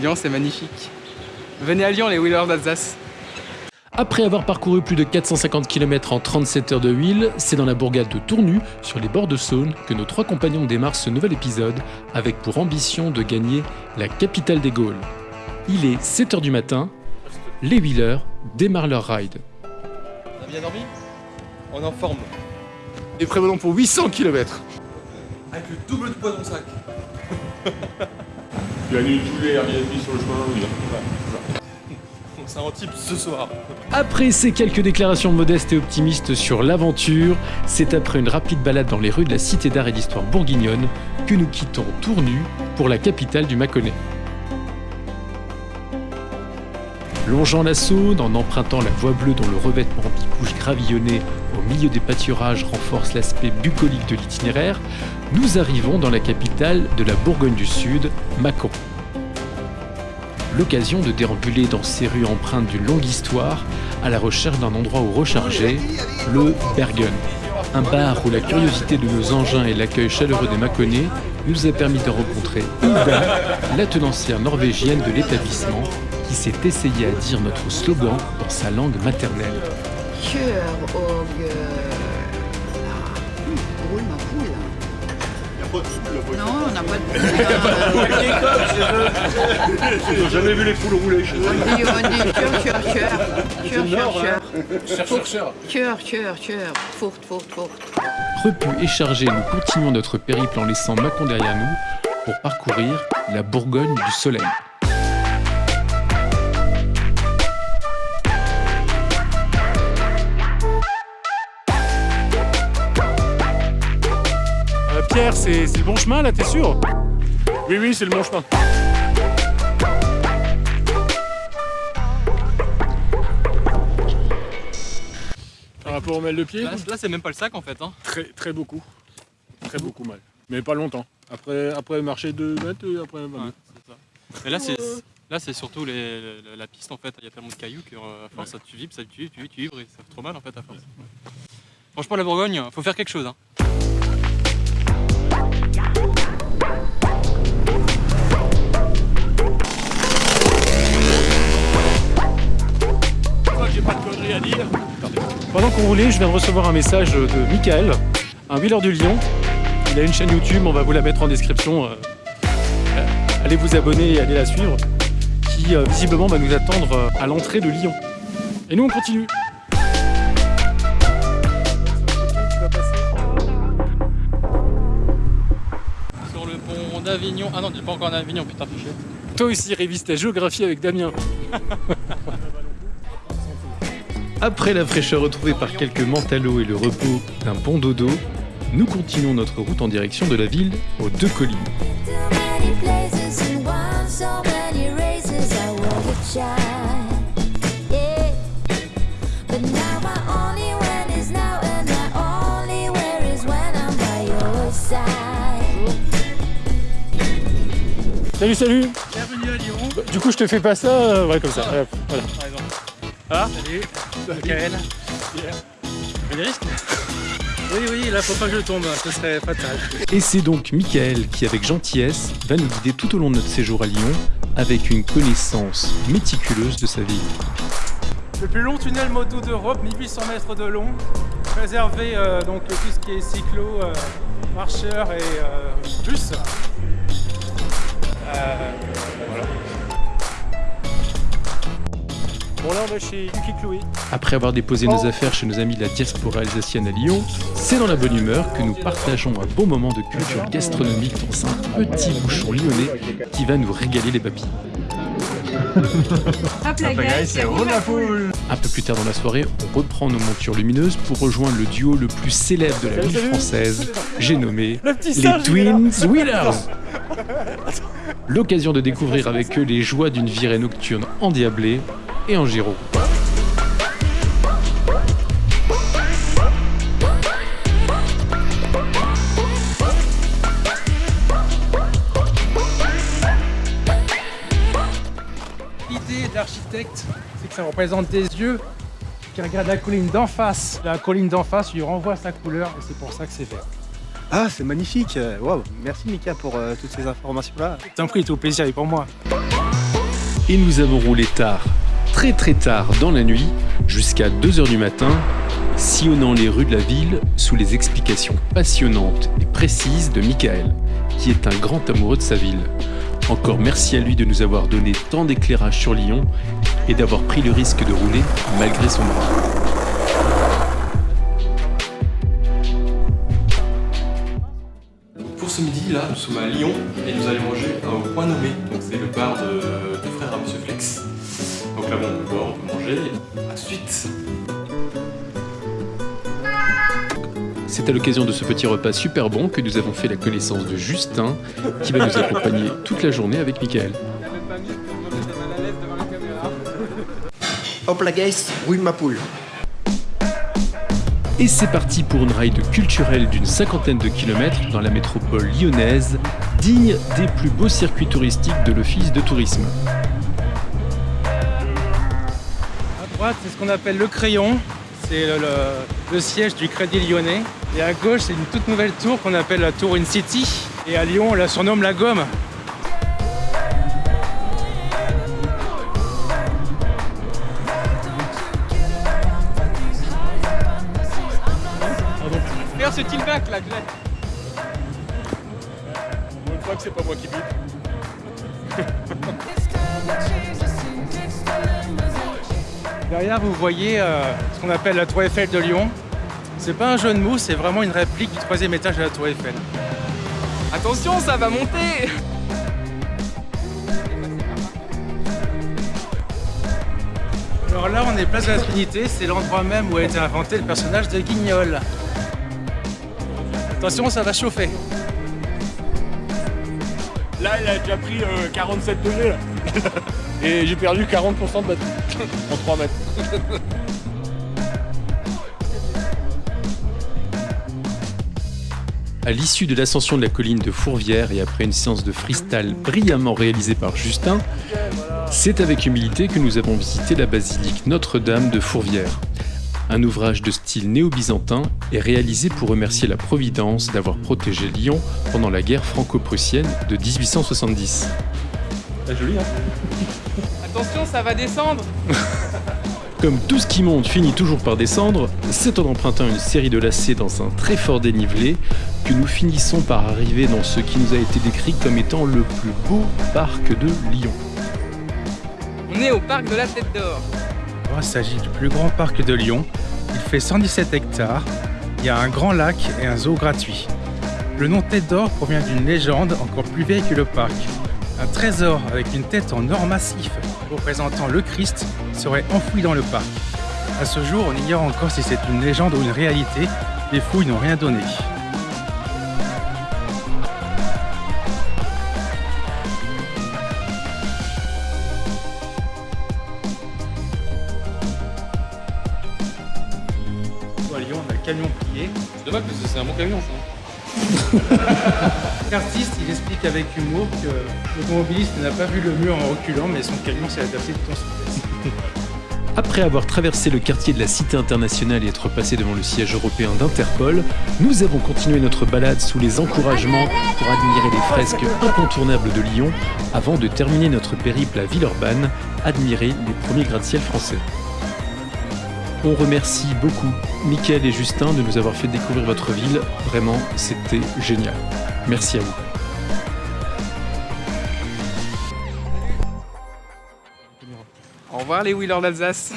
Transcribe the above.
Lyon, c'est magnifique. Venez à Lyon, les wheelers d'Alsace. Après avoir parcouru plus de 450 km en 37 heures de wheel, c'est dans la bourgade de Tournu, sur les bords de Saône, que nos trois compagnons démarrent ce nouvel épisode, avec pour ambition de gagner la capitale des Gaules. Il est 7 heures du matin, les wheelers démarrent leur ride. On a bien dormi? On est en forme. Et prévenons pour 800 km. Avec le double de poids dans le sac. Tu as mis tous les Airbnb sur le chemin, oui. Donc c'est un type ce soir. Après ces quelques déclarations modestes et optimistes sur l'aventure, c'est après une rapide balade dans les rues de la Cité d'art et d'histoire bourguignonne que nous quittons Tournu pour la capitale du Mâconnais. Longeant la Saône, en empruntant la voie bleue dont le revêtement bicouche gravillonné au milieu des pâturages renforce l'aspect bucolique de l'itinéraire, nous arrivons dans la capitale de la Bourgogne du Sud, Mâcon. L'occasion de déambuler dans ces rues empreintes d'une longue histoire à la recherche d'un endroit où recharger, le Bergen. Un bar où la curiosité de nos engins et l'accueil chaleureux des Mâconnais nous a permis de rencontrer Ida, la tenancière norvégienne de l'établissement, qui s'est essayée à dire notre slogan dans sa langue maternelle. Non, on n'a pas de poule. J'ai jamais vu les poules rouler chez eux. On dit, on dit kjør, kjør. Kjør, kjør, kjør. Chercheur, cher. Kjør, kjør, kjør. Fort, fort, fort. Repus et chargés, nous continuons notre périple en laissant Mâcon derrière nous pour parcourir la Bourgogne du Soleil. Pierre, c'est le bon chemin là, t'es sûr? Oui, oui, c'est le bon chemin. Par rapport au mal de pied? Là, là, c'est même pas le sac en fait. Hein. Très, très beaucoup. Très beaucoup mal. Mais pas longtemps. Après, après marcher 2 mètres, et après... bah, Ouais, c'est ça. Mais là, c'est là, c'est surtout les- la, la piste en fait. Il y a tellement de cailloux que euh, à force, ça tu vibres, ça tu vibres, tu vibres, tu vibres et ça fait trop mal en fait à force. Franchement, la Bourgogne, faut faire quelque chose. Hein. À dire. Pendant qu'on roulait, je viens de recevoir un message de Michael, un wheeler du Lyon. Il a une chaîne YouTube, on va vous la mettre en description. euh, allez vous abonner et allez la suivre. Qui euh, visiblement va nous attendre euh, à l'entrée de Lyon. Et nous on continue. Sur le pont d'Avignon. Ah non, pas encore en Avignon, putain, fiché. Toi aussi révise ta géographie avec Damien. Après la fraîcheur retrouvée par quelques mentalots et le repos d'un bon dodo, nous continuons notre route en direction de la ville aux deux collines. Salut salut Bienvenue à Lyon. Bah, Du coup je te fais pas ça, euh, ouais comme ça. Hop, voilà. Salut. Michael. Il y a des risques Oui, oui, là, faut pas que je tombe, ce serait fatal. Et c'est donc Michael qui, avec gentillesse, va nous guider tout au long de notre séjour à Lyon avec une connaissance méticuleuse de sa ville. Le plus long tunnel moto d'Europe, 1800 mètres de long, réservé euh, donc tout ce qui est cyclo, euh, marcheurs et euh, bus. Euh, voilà. Bon là on va chez Yuki Chloé. Après avoir déposé nos affaires chez nos amis de la diaspora alsacienne à Lyon, c'est dans la bonne humeur que nous partageons un beau moment de culture gastronomique dans un petit bouchon lyonnais qui va nous régaler les papilles. Un peu plus tard dans la soirée, on reprend nos montures lumineuses pour rejoindre le duo le plus célèbre de la ville française, j'ai nommé les Twins Wheelers. L'occasion de découvrir avec eux les joies d'une virée nocturne endiablée et en gyro. L'idée de l'architecte, c'est que ça représente des yeux qui regardent la colline d'en face. La colline d'en face lui renvoie sa couleur et c'est pour ça que c'est vert. Ah, c'est magnifique. Waouh, merci Mika pour euh, toutes ces informations-là. T'en prie, tout plaisir est pour moi. Et nous avons roulé tard, très très tard dans la nuit, jusqu'à 2h du matin, sillonnant les rues de la ville sous les explications passionnantes et précises de Michael, qui est un grand amoureux de sa ville. Encore merci à lui de nous avoir donné tant d'éclairage sur Lyon et d'avoir pris le risque de rouler malgré son bras. Pour ce midi, là, nous sommes à Lyon et nous allons manger au Point Nommé. Donc c'est le bar de, manger. À suite. C'est à l'occasion de ce petit repas super bon que nous avons fait la connaissance de Justin, qui va nous accompagner toute la journée avec Michael. Hop la guys, oui ma poule. Et c'est parti pour une ride culturelle d'une cinquantaine de kilomètres dans la métropole lyonnaise, digne des plus beaux circuits touristiques de l'Office de tourisme. Droite, c'est ce qu'on appelle le crayon. C'est le, le- le siège du Crédit Lyonnais. Et à gauche, c'est une toute nouvelle tour qu'on appelle la tour In City. Et à Lyon, on la surnomme la gomme. Regarde ce tilbac là, Glenn. Pour une fois que c'est pas moi qui bute. Derrière, vous voyez euh, ce qu'on appelle la tour Eiffel de Lyon. C'est pas un jeu de mots, c'est vraiment une réplique du troisième étage de la tour Eiffel. Attention, ça va monter Alors là, on est place de la Trinité, c'est l'endroit même où a été inventé le personnage de Guignol. Attention, ça va chauffer. Là, il a déjà pris euh, 47 degrés. Là. Et j'ai perdu 40% de batterie en 3 mètres. À l'issue de l'ascension de la colline de Fourvière et après une séance de freestyle brillamment réalisée par Justin, c'est avec humilité que nous avons visité la basilique Notre-Dame de Fourvière. Un ouvrage de style néo-byzantin est réalisé pour remercier la Providence d'avoir protégé Lyon pendant la guerre franco-prussienne de 1870. Attention, ça va descendre Comme tout ce qui monte finit toujours par descendre, c'est en empruntant une série de lacets dans un très fort dénivelé que nous finissons par arriver dans ce qui nous a été décrit comme étant le plus beau parc de Lyon. On est au parc de la Tête d'Or. Oh, il s'agit du plus grand parc de Lyon. Il fait 117 hectares. Il y a un grand lac et un zoo gratuit. Le nom Tête d'Or provient d'une légende encore plus vieille que le parc. Un trésor avec une tête en or massif représentant le Christ serait enfoui dans le parc. À ce jour, on ignore encore si c'est une légende ou une réalité. Les fouilles n'ont rien donné. À Lyon, on a le camion plié. C'est dommage parce que c'est un bon camion ça. L'artiste, il explique avec humour que l'automobiliste n'a pas vu le mur en reculant, mais son camion s'est adapté de ton souplesse. Après avoir traversé le quartier de la Cité internationale et être passé devant le siège européen d'Interpol, nous avons continué notre balade sous les encouragements pour admirer les fresques incontournables de Lyon avant de terminer notre périple à Villeurbanne, admirer les premiers gratte-ciel français. On remercie beaucoup Mickaël et Justin de nous avoir fait découvrir votre ville. Vraiment, c'était génial. Merci à vous. Au revoir les wheelers d'Alsace.